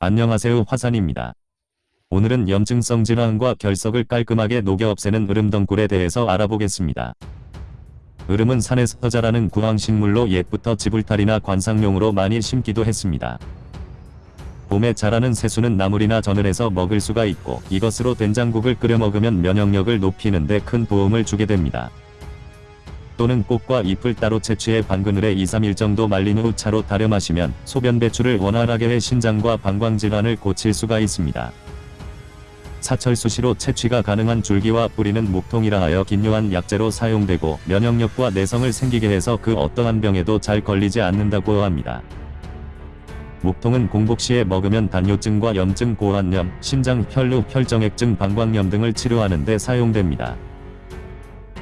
안녕하세요 화산입니다. 오늘은 염증성 질환과 결석을 깔끔하게 녹여 없애는 으름덩굴에 대해서 알아보겠습니다. 으름은 산에서 자라는 구황식물로 옛부터 지불탈이나 관상용으로 많이 심기도 했습니다. 봄에 자라는 새수는 나물이나 전을 해서 먹을 수가 있고 이것으로 된장국을 끓여 먹으면 면역력을 높이는 데 큰 도움을 주게 됩니다. 또는 꽃과 잎을 따로 채취해 반그늘에 2-3일 정도 말린 후 차로 달여 마시면 소변 배출을 원활하게 해 신장과 방광질환을 고칠 수가 있습니다. 사철 수시로 채취가 가능한 줄기와 뿌리는 목통이라 하여 긴요한 약재로 사용되고 면역력과 내성을 생기게 해서 그 어떠한 병에도 잘 걸리지 않는다고 합니다. 목통은 공복 시에 먹으면 단뇨증과 염증 고환염, 신장 혈루 혈정액증 방광염 등을 치료하는 데 사용됩니다.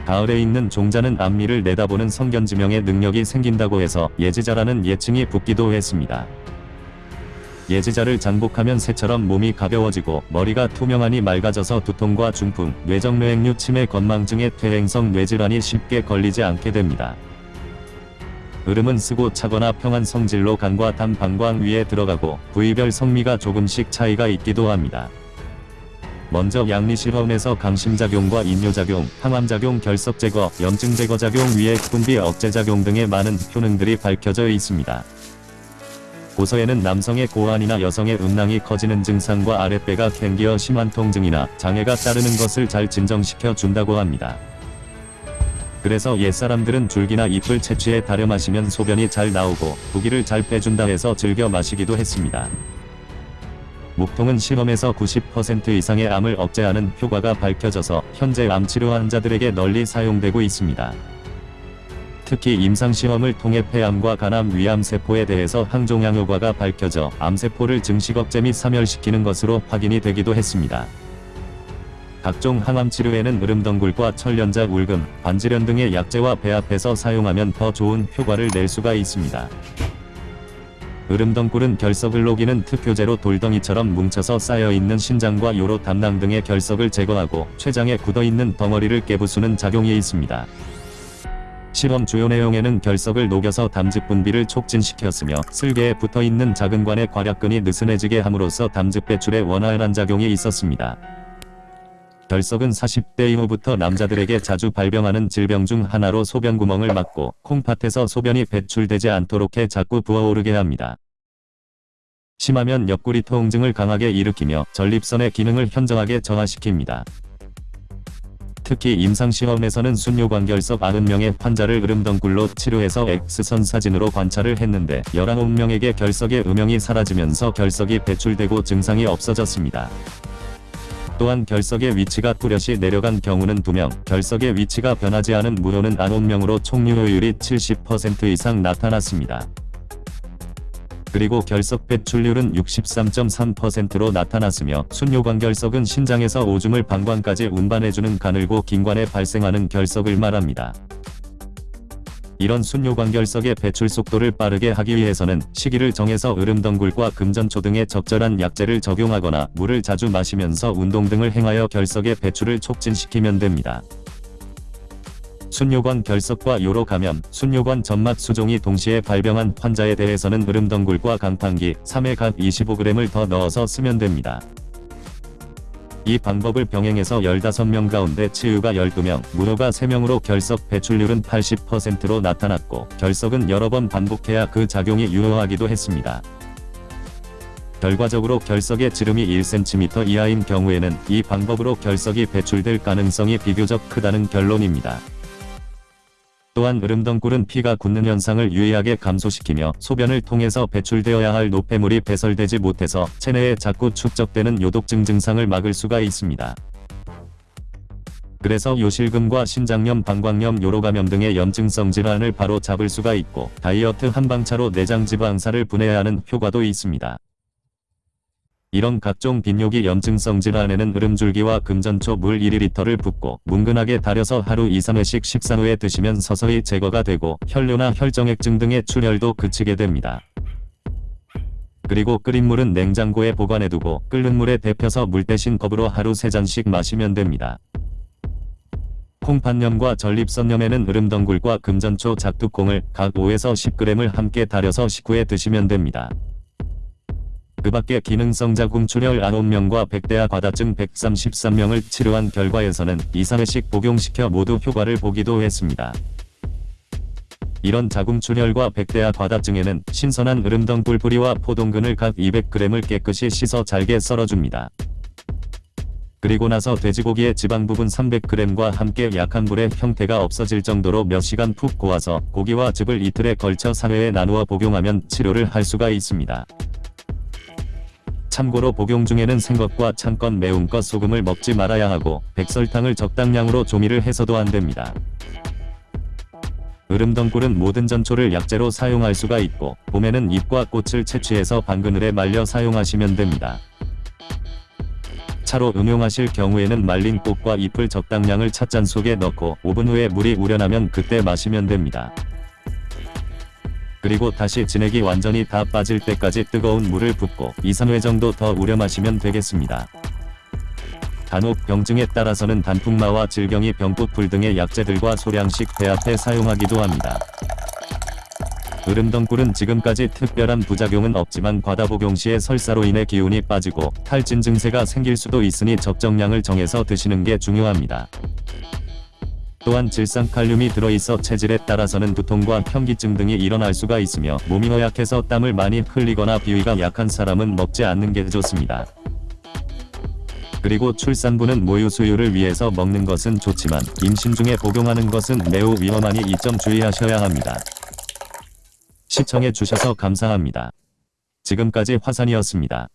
가을에 있는 종자는 앞니를 내다보는 성견지명의 능력이 생긴다고 해서 예지자라는 예칭이 붙기도 했습니다. 예지자를 장복하면 새처럼 몸이 가벼워지고 머리가 투명하니 맑아져서 두통과 중풍, 뇌정맥류 치매 건망증의 퇴행성 뇌질환이 쉽게 걸리지 않게 됩니다. 으름은 쓰고 차거나 평한 성질로 간과 담 방광 위에 들어가고 부위별 성미가 조금씩 차이가 있기도 합니다. 먼저 양리실험에서 강심작용과 인뇨작용, 항암작용, 결석제거, 염증제거 작용 위에 분비 억제작용 등의 많은 효능들이 밝혀져 있습니다. 고서에는 남성의 고환이나 여성의 음낭이 커지는 증상과 아랫배가 캥기어 심한 통증이나 장애가 따르는 것을 잘 진정시켜 준다고 합니다. 그래서 옛사람들은 줄기나 잎을 채취해 달여 마시면 소변이 잘 나오고 부기를 잘 빼준다 해서 즐겨 마시기도 했습니다. 목통은 실험에서 90% 이상의 암을 억제하는 효과가 밝혀져서 현재 암치료 환자들에게 널리 사용되고 있습니다. 특히 임상시험을 통해 폐암과 간암 위암 세포에 대해서 항종양 효과가 밝혀져 암세포를 증식 억제 및 사멸시키는 것으로 확인이 되기도 했습니다. 각종 항암 치료에는 으름덩굴과 철련자 울금, 반지련 등의 약재와 배합해서 사용하면 더 좋은 효과를 낼 수가 있습니다. 으름덩굴은 결석을 녹이는 특효제로 돌덩이처럼 뭉쳐서 쌓여있는 신장과 요로 담낭 등의 결석을 제거하고 췌장에 굳어있는 덩어리를 깨부수는 작용이 있습니다. 실험 주요 내용에는 결석을 녹여서 담즙 분비를 촉진시켰으며 쓸개에 붙어있는 작은 관의 괄약근이 느슨해지게 함으로써 담즙 배출에 원활한 작용이 있었습니다. 결석은 40대 이후부터 남자들에게 자주 발병하는 질병 중 하나로 소변구멍을 막고 콩팥에서 소변이 배출되지 않도록 해 자꾸 부어오르게 합니다. 심하면 옆구리 통증을 강하게 일으키며 전립선의 기능을 현저하게 저하시킵니다. 특히 임상시험에서는 순뇨관결석 90명의 환자를 으름덩굴로 치료해서 X선 사진으로 관찰을 했는데 19명에게 결석의 음영이 사라지면서 결석이 배출되고 증상이 없어졌습니다. 또한 결석의 위치가 뚜렷이 내려간 경우는 2명, 결석의 위치가 변하지 않은 무효는 9명으로 총유효율이 70% 이상 나타났습니다. 그리고 결석 배출률은 63.3%로 나타났으며 순뇨관 결석은 신장에서 오줌을 방광까지 운반해주는 가늘고 긴 관에 발생하는 결석을 말합니다. 이런 순뇨관결석의 배출 속도를 빠르게 하기 위해서는 시기를 정해서 으름덩굴과 금전초 등의 적절한 약재를 적용하거나 물을 자주 마시면서 운동 등을 행하여 결석의 배출을 촉진시키면 됩니다. 순뇨관 결석과 요로 감염, 순뇨관 점막 수종이 동시에 발병한 환자에 대해서는 으름덩굴과 강판기, 3회 각 25g을 더 넣어서 쓰면 됩니다. 이 방법을 병행해서 15명 가운데 치유가 12명, 무효가 3명으로 결석 배출률은 80%로 나타났고 결석은 여러 번 반복해야 그 작용이 유효하기도 했습니다. 결과적으로 결석의 지름이 1cm 이하인 경우에는 이 방법으로 결석이 배출될 가능성이 비교적 크다는 결론입니다. 또한 으름덩굴은 피가 굳는 현상을 유의하게 감소시키며 소변을 통해서 배출되어야 할 노폐물이 배설되지 못해서 체내에 자꾸 축적되는 요독증 증상을 막을 수가 있습니다. 그래서 요실금과 신장염, 방광염, 요로감염 등의 염증성 질환을 바로 잡을 수가 있고 다이어트 한방차로 내장지방사를 분해하는 효과도 있습니다. 이런 각종 빈뇨기 염증성 질환에는 으름줄기와 금전초 물 1리터를 붓고 뭉근하게 달여서 하루 2-3회씩 식사 후에 드시면 서서히 제거가 되고 혈뇨나 혈정액증 등의 출혈도 그치게 됩니다. 그리고 끓인 물은 냉장고에 보관해두고 끓는 물에 데펴서 물 대신 컵으로 하루 3잔씩 마시면 됩니다. 콩팥염과 전립선염에는 으름덩굴과 금전초 작두콩을 각 5에서 10g을 함께 달여서 식후에 드시면 됩니다. 그 밖에 기능성 자 궁출혈 9명과 백대야 과다증 133명을 치료한 결과에서는 2, 3회씩 복용시켜 모두 효과를 보기도 했습니다. 이런 자궁출혈과 백대야 과다증에는 신선한 으름덩굴 뿌리와 포동근을 각 200g을 깨끗이 씻어 잘게 썰어줍니다. 그리고 나서 돼지고기의 지방 부분 300g과 함께 약한 불에 형태가 없어질 정도로 몇 시간 푹 고아서 고기와 즙을 이틀에 걸쳐 3회에 나누어 복용하면 치료를 할 수가 있습니다. 참고로 복용 중에는 생것과 찬것 매운 것 소금을 먹지 말아야 하고 백설탕을 적당량으로 조미를 해서도 안됩니다. 으름덩굴은 모든 전초를 약재로 사용할 수가 있고 봄에는 잎과 꽃을 채취해서 방그늘에 말려 사용하시면 됩니다. 차로 응용하실 경우에는 말린 꽃과 잎을 적당량을 찻잔 속에 넣고 5분 후에 물이 우려나면 그때 마시면 됩니다. 그리고 다시 진액이 완전히 다 빠질 때까지 뜨거운 물을 붓고 2, 3회 정도 더 우려 마시면 되겠습니다. 간혹 병증에 따라서는 단풍마와 질경이 병부풀 등의 약재들과 소량씩 배합해 사용하기도 합니다. 으름덩굴은 지금까지 특별한 부작용은 없지만 과다 복용 시에 설사로 인해 기운이 빠지고 탈진 증세가 생길 수도 있으니 적정량을 정해서 드시는 게 중요합니다. 또한 질산칼륨이 들어있어 체질에 따라서는 두통과 현기증 등이 일어날 수가 있으며 몸이 허약해서 땀을 많이 흘리거나 비위가 약한 사람은 먹지 않는 게 좋습니다. 그리고 출산부는 모유 수유를 위해서 먹는 것은 좋지만 임신 중에 복용하는 것은 매우 위험하니 이 점 주의하셔야 합니다. 시청해 주셔서 감사합니다. 지금까지 화산이었습니다.